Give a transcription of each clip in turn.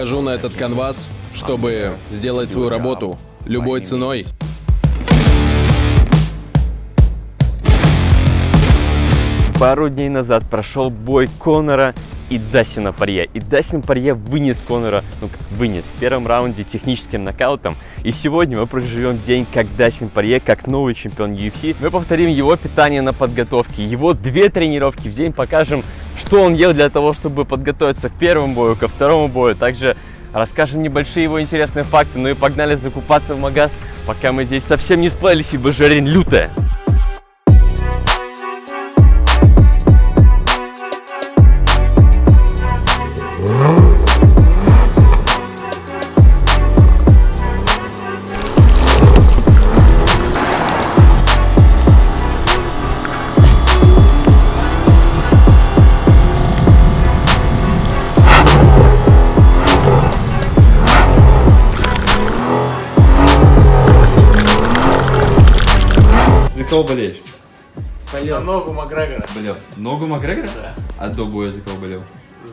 Выхожу на этот канвас, чтобы сделать свою работу любой ценой. Пару дней назад прошел бой Конора и Дасина Парье. И Дасин Парье вынес Конора, ну как вынес, в первом раунде техническим нокаутом. И сегодня мы проживем день, как Дасин Парье, как новый чемпион UFC. Мы повторим его питание на подготовке, его две тренировки в день, покажем, что он ел для того, чтобы подготовиться к первому бою, ко второму бою. Также расскажем небольшие его интересные факты. Ну и погнали закупаться в магаз, пока мы здесь совсем не сплавились, ибо жарень лютая. Кого болеешь? За ногу Макгрегора. Болел. Ногу Макгрегора? Да. А до боя за кого болел?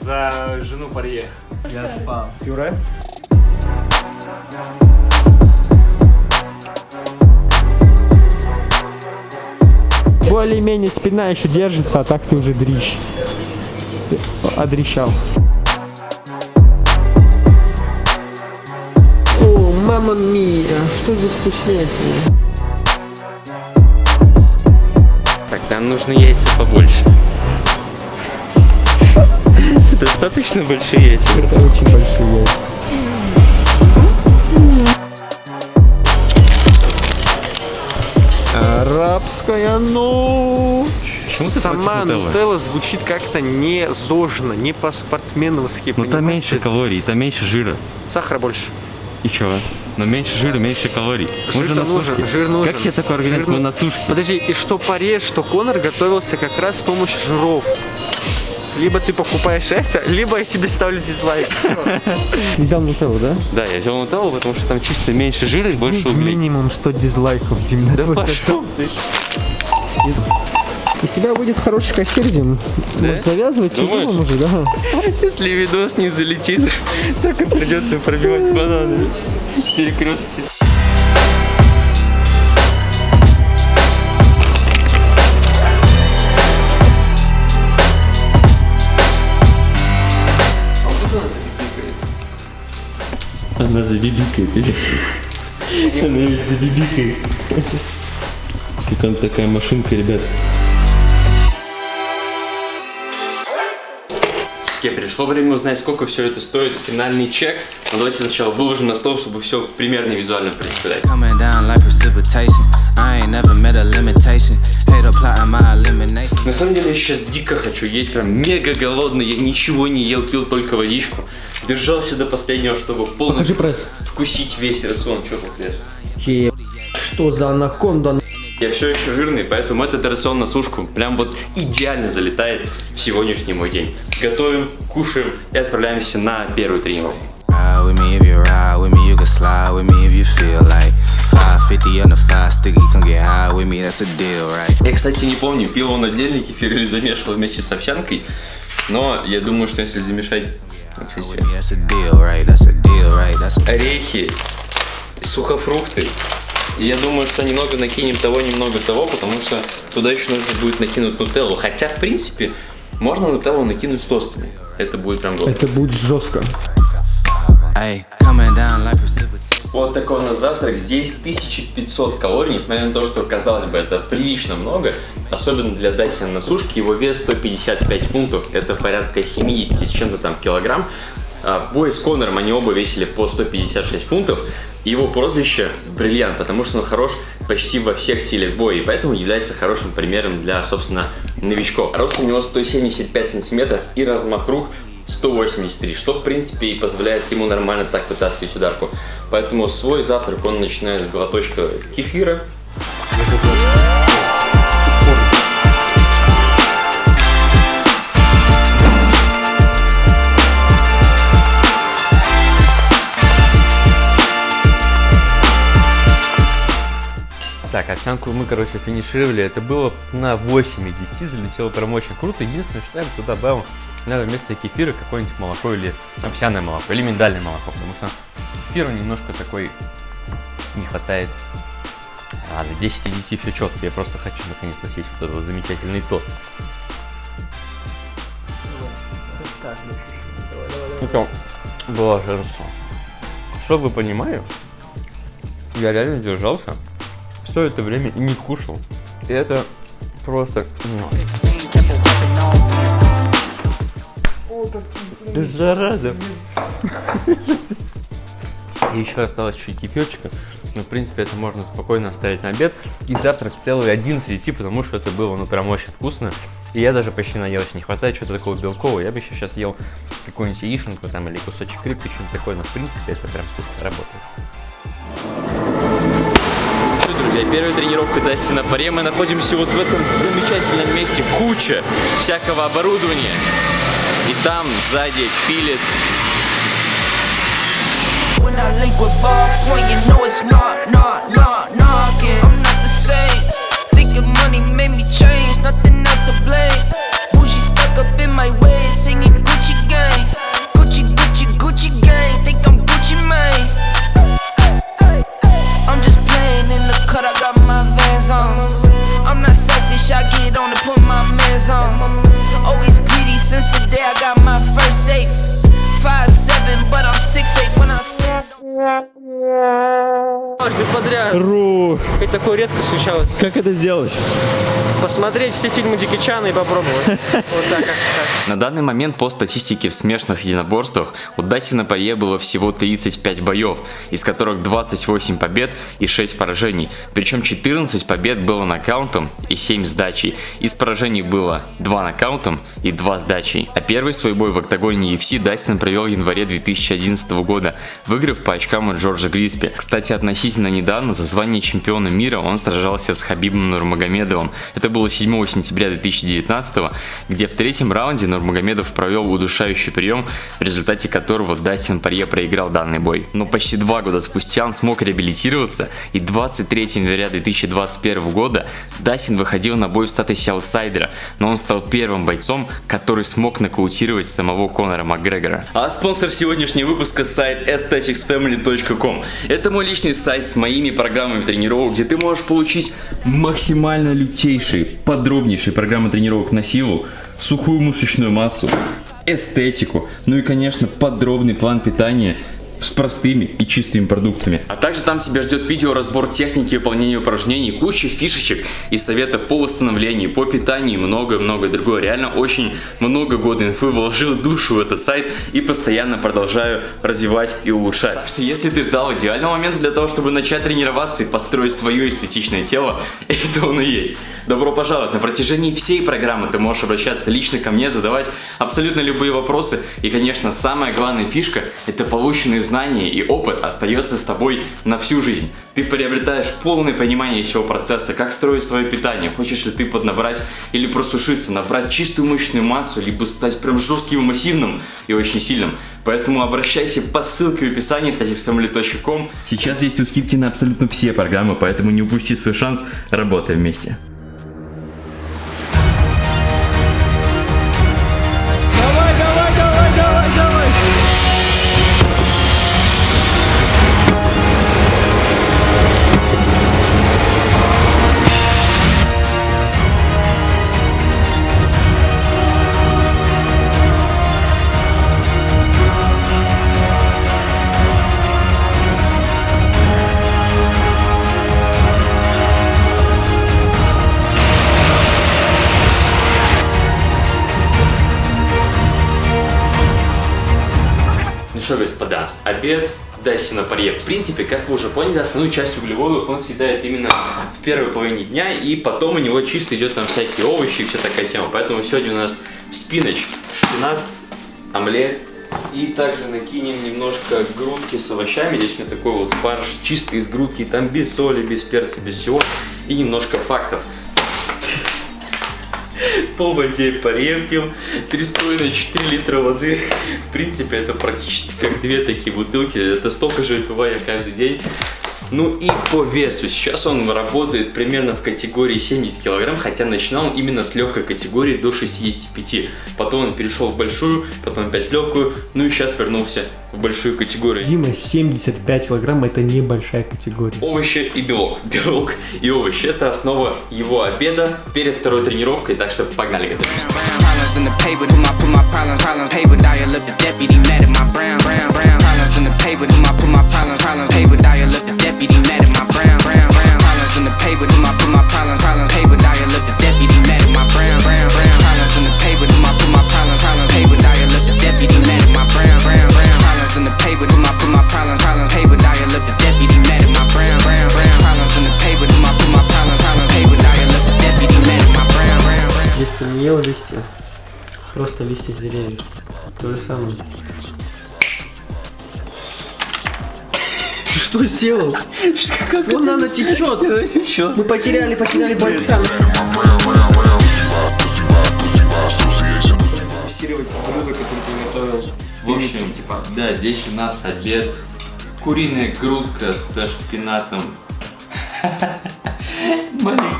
За жену Парье. Я спал. Пюре? Более-менее спина еще держится, а так ты уже дрищ. Одрещал. О, мама мия, что за вкуснятина? Нам нужны яйца побольше. Достаточно большие яйца. Это очень большие яйца. Арабская ночь. Почему ты Сама нутелла звучит как-то не зожно, не по-спортсменовски. Ну там меньше калорий, там меньше жира. Сахара больше. И чё? Но меньше жира, меньше калорий. Мы же на нужен, сушке. жир нужен. Как тебе такой организм? Жир Мы на сушке. Подожди, и что Паре, что Конор готовился как раз с помощью жиров. Либо ты покупаешь это, либо я тебе ставлю дизлайк. Взял нутеллу, да? Да, я взял нутеллу, потому что там чисто меньше жира и больше углей. Минимум 100 дизлайков, Дим. Да пошел ты. Из тебя будет хороший кассир, Дим. Да? Может, завязывать Думаешь? уже, да? Если видос не залетит, так и придется пробивать бананы. Перекрестки. Она забибикает. Она ведь забибикает. Как там такая машинка, ребят. Окей, пришло время узнать, сколько все это стоит. Финальный чек. Но давайте сначала выложим на стол, чтобы все примерно визуально elimination. На самом деле я сейчас дико хочу есть, прям мега голодный. Я ничего не ел, пил только водичку. Держался до последнего, чтобы полностью вкусить весь рацион. Что тут лез? Е- Что за анаконда? Я все еще жирный, поэтому этот рацион на сушку прям вот идеально залетает в сегодняшний мой день. Готовим, кушаем и отправляемся на первую тренировку. Ride with me if you ride with me, you can slide with me if you feel like 550 on the five sticky, come get high with me, that's a deal, right? Я, кстати, не помню, пил он отдельный кефир или замешивал вместе с овсянкой, но я думаю, что если замешать орехи, сухофрукты, и я думаю, что немного накинем того, немного того, потому что туда еще нужно будет накинуть нутеллу. Хотя, в принципе, можно нутеллу накинуть с тостами. Это будет прям годно. Это будет жестко. Вот такой у нас завтрак. Здесь 1500 калорий, несмотря на то, что, казалось бы, это прилично много. Особенно для Дасина на сушке. Его вес 155 фунтов. Это порядка 70 с чем-то там килограмм. А в бое с Конором они оба весили по 156 фунтов. Его прозвище Бриллиант, потому что он хорош почти во всех стилях боя. И поэтому является хорошим примером для, собственно, новичков. Рост у него 175 сантиметров и размах рук 183, что в принципе и позволяет ему нормально так вытаскивать ударку. Поэтому свой завтрак он начинает с глоточка кефира. Так, овсянку мы, короче, финишировали. Это было на 8 из 10, залетело прям очень круто. Единственное, что я бы туда добавил надо вместо кефира какое-нибудь молоко или овсяное молоко, или миндальное молоко, потому что кефира немножко такой не хватает. А, до 10 из 10 все четко, я просто хочу наконец-то съесть вот этот замечательный тост. Это блаженство. Чтобы вы понимали, я реально держался все это время и не кушал. И это просто... ну, Зараза. И еще осталось чуть кефирчика. Но, в принципе, это можно спокойно оставить на обед. И завтрак целый 11 идти, потому что это было, ну, прям очень вкусно. И я даже почти наелся. Не хватает чего-то такого белкового. Я бы еще сейчас ел какую-нибудь яишенку там или кусочек рыбки, что-нибудь такое. Но, в принципе, это прям вкусно работает. Что, друзья, первая тренировка Дасти на паре. Мы находимся вот в этом замечательном месте. Куча всякого оборудования. И там сзади пилит When I link with ballpoint, you know it's not, Дважды подряд. Рух. Хоть такое редко случалось. Как это сделать? Посмотреть все фильмы Джеки Чана и попробовать. Вот так, как так. На данный момент по статистике в смешанных единоборствах у Дати на паре было всего 35 боев, из которых 28 побед и 6 поражений. Причем 14 побед было нокаутом и 7 сдачей. Из поражений было 2 нокаутом и 2 сдачей. А первый свой бой в октагоне UFC Дастин провел в январе 2011 года, выиграв по очкам от Джорджа Гриспи. Кстати, относительно недавно за звание чемпиона мира он сражался с Хабибом Нурмагомедовым. Это было 7 сентября 2019, где в третьем раунде Нурмагомедов провел удушающий прием, в результате которого Дастин Парье проиграл данный бой. Но почти два года спустя он смог реабилитироваться, и 23 января 2021 года Дастин выходил на бой в статусе аутсайдера, но он стал первым бойцом, который смог нокаутировать самого Конора Макгрегора. А спонсор сегодняшнего выпуска сайт aestheticsfamily.com. Это мой личный сайт с моими программами тренировок, где ты можешь получить максимально лютейшие, подробнейшие программы тренировок на силу, сухую мышечную массу, эстетику, ну и, конечно, подробный план питания с простыми и чистыми продуктами. А также там тебя ждет видеоразбор техники выполнения упражнений, куча фишечек и советов по восстановлению, по питанию и много-много другое. Реально очень много года инфы вложил душу в этот сайт и постоянно продолжаю развивать и улучшать. Так что если ты ждал идеального момента для того, чтобы начать тренироваться и построить свое эстетичное тело, это он и есть. Добро пожаловать! На протяжении всей программы ты можешь обращаться лично ко мне, задавать абсолютно любые вопросы. И, конечно, самая главная фишка – это полученные знания и опыт остается с тобой на всю жизнь. Ты приобретаешь полное понимание всего процесса, как строить свое питание, хочешь ли ты поднабрать или просушиться, набрать чистую мышечную массу, либо стать прям жестким и массивным и очень сильным. Поэтому обращайся по ссылке в описании staticsfamily.com. Сейчас действуют скидки на абсолютно все программы, поэтому не упусти свой шанс, работаем вместе. Обед Дасси на паре. В принципе, как вы уже поняли, основную часть углеводов он съедает именно в первой половине дня, и потом у него чисто идет там всякие овощи и вся такая тема. Поэтому сегодня у нас спинач, шпинат, омлет, и также накинем немножко грудки с овощами. Здесь у меня такой вот фарш чистый из грудки, там без соли, без перца, без всего. И немножко фактов. По воде порепил, 3,5-4 литра воды. В принципе, это практически как две такие бутылки. Это столько же выпиваю я каждый день. Ну и по весу. Сейчас он работает примерно в категории 70 килограмм, хотя начинал он именно с легкой категории до 65. Потом он перешел в большую, потом опять в легкую, ну и сейчас вернулся в большую категорию. Дима, 75 килограмм это небольшая категория. Овощи и белок. Белок и овощи – это основа его обеда перед второй тренировкой, так что погнали готовить. Просто листья деревьев. То же самое. Ты что сделал? Вон она течет. Мы потеряли, потеряли бойца. В общем, да, здесь у нас обед. Куриная грудка со шпинатом.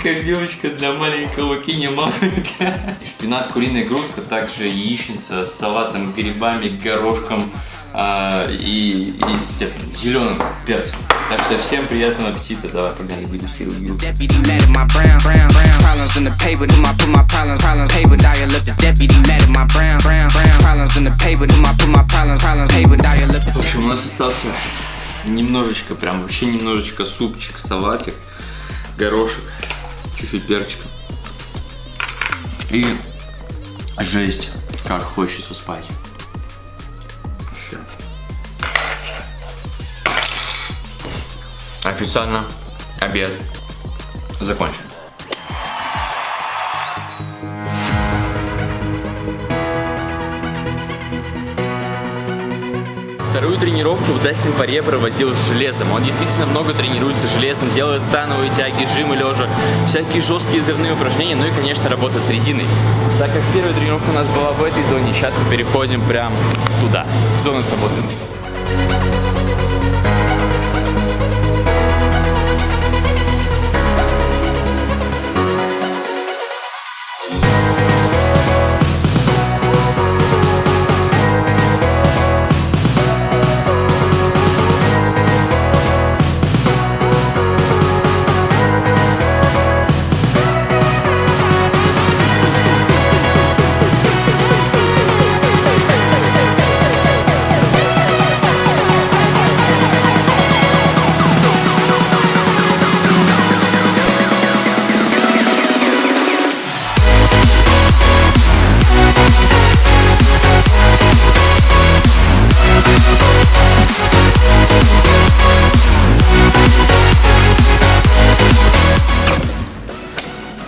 Маленькая белочка для маленького маленькая. Шпинат, куриная грудка, также яичница с салатом, грибами, горошком а, и, и с зеленым перцем. Так что всем приятного аппетита. Давай, погнали, the В общем, у нас остался немножечко, прям вообще немножечко супчик, салатик, горошек, чуть-чуть перчика. И жесть, как хочется спать. Вообще. Официально обед закончен. Вторую тренировку Дастин Паре проводил с железом. Он действительно много тренируется железом, делает становые тяги, жимы лежа, всякие жесткие взрывные упражнения, ну и, конечно, работа с резиной. Так как первая тренировка у нас была в этой зоне, сейчас мы переходим прям туда, в зону свободной.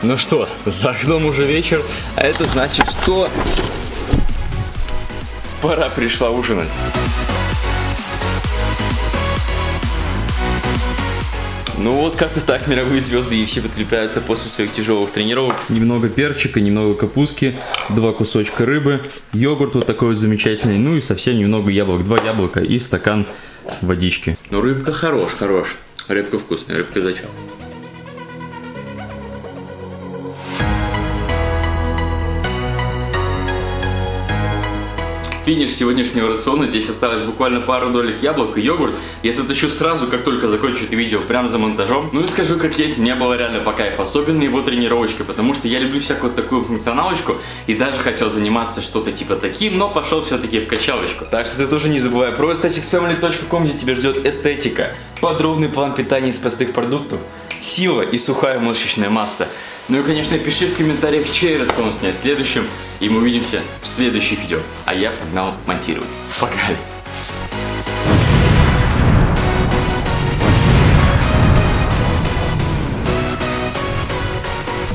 Ну что, за окном уже вечер, а это значит, что пора пришла ужинать. Ну вот как-то так мировые звезды и все подкрепляются после своих тяжелых тренировок. Немного перчика, немного капустки, два кусочка рыбы, йогурт вот такой вот замечательный, ну и совсем немного яблок, два яблока и стакан водички. Ну рыбка хорош, хорош. Рыбка вкусная, рыбка зачем? Финиш сегодняшнего рациона. Здесь осталось буквально пару долек яблок и йогурт. Я затащу сразу, как только закончу это видео, прям за монтажом. Ну и скажу как есть, мне было реально по кайфу. Особенно его тренировочка, потому что я люблю всякую такую функционалочку. И даже хотел заниматься что-то типа таким, но пошел все-таки в качалочку. Так что ты тоже не забывай про aestheticsfamily.com, где тебя ждет эстетика, подробный план питания из простых продуктов, сила и сухая мышечная масса. Ну и, конечно, пиши в комментариях, чей рацион снять следующим, и мы увидимся в следующих видео. А я погнал монтировать. Пока!